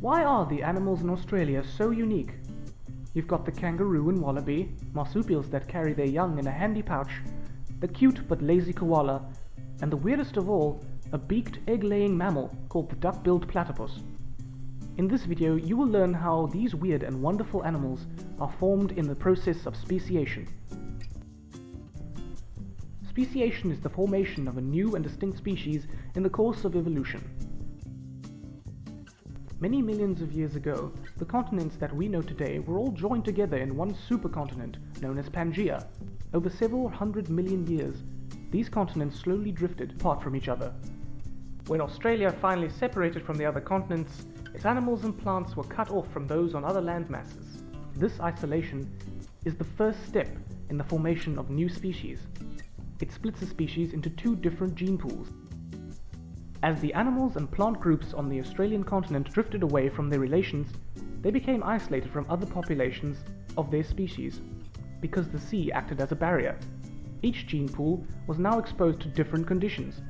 Why are the animals in Australia so unique? You've got the kangaroo and wallaby, marsupials that carry their young in a handy pouch, the cute but lazy koala, and the weirdest of all, a beaked egg-laying mammal called the duck-billed platypus. In this video, you will learn how these weird and wonderful animals are formed in the process of speciation. Speciation is the formation of a new and distinct species in the course of evolution. Many millions of years ago, the continents that we know today were all joined together in one supercontinent known as Pangaea. Over several hundred million years, these continents slowly drifted apart from each other. When Australia finally separated from the other continents, its animals and plants were cut off from those on other landmasses. This isolation is the first step in the formation of new species. It splits a species into two different gene pools, as the animals and plant groups on the Australian continent drifted away from their relations, they became isolated from other populations of their species because the sea acted as a barrier. Each gene pool was now exposed to different conditions,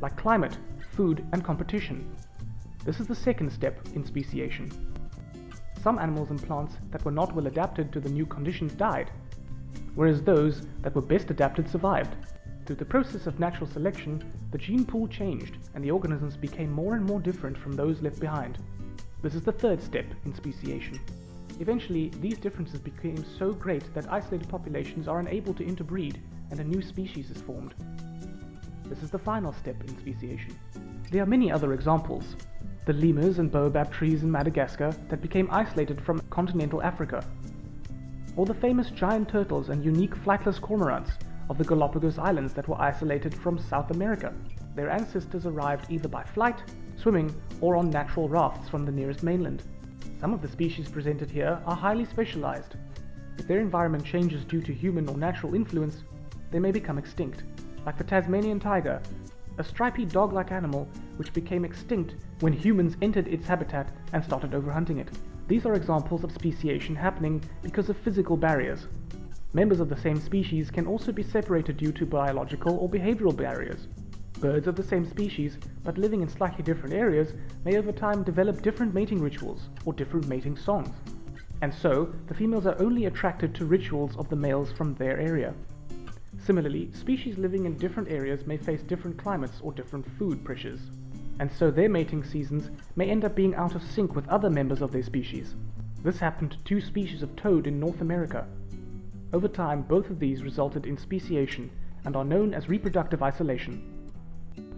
like climate, food, and competition. This is the second step in speciation. Some animals and plants that were not well adapted to the new conditions died, whereas those that were best adapted survived. Through the process of natural selection, the gene pool changed and the organisms became more and more different from those left behind. This is the third step in speciation. Eventually, these differences became so great that isolated populations are unable to interbreed and a new species is formed. This is the final step in speciation. There are many other examples. The lemurs and baobab trees in Madagascar that became isolated from continental Africa. Or the famous giant turtles and unique flightless cormorants of the Galapagos Islands that were isolated from South America. Their ancestors arrived either by flight, swimming, or on natural rafts from the nearest mainland. Some of the species presented here are highly specialized. If their environment changes due to human or natural influence, they may become extinct, like the Tasmanian tiger, a stripy dog-like animal which became extinct when humans entered its habitat and started overhunting it. These are examples of speciation happening because of physical barriers, Members of the same species can also be separated due to biological or behavioral barriers. Birds of the same species, but living in slightly different areas, may over time develop different mating rituals or different mating songs. And so, the females are only attracted to rituals of the males from their area. Similarly, species living in different areas may face different climates or different food pressures, and so their mating seasons may end up being out of sync with other members of their species. This happened to two species of toad in North America, over time, both of these resulted in speciation and are known as reproductive isolation.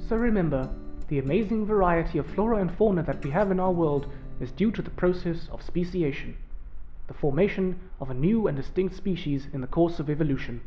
So remember, the amazing variety of flora and fauna that we have in our world is due to the process of speciation, the formation of a new and distinct species in the course of evolution.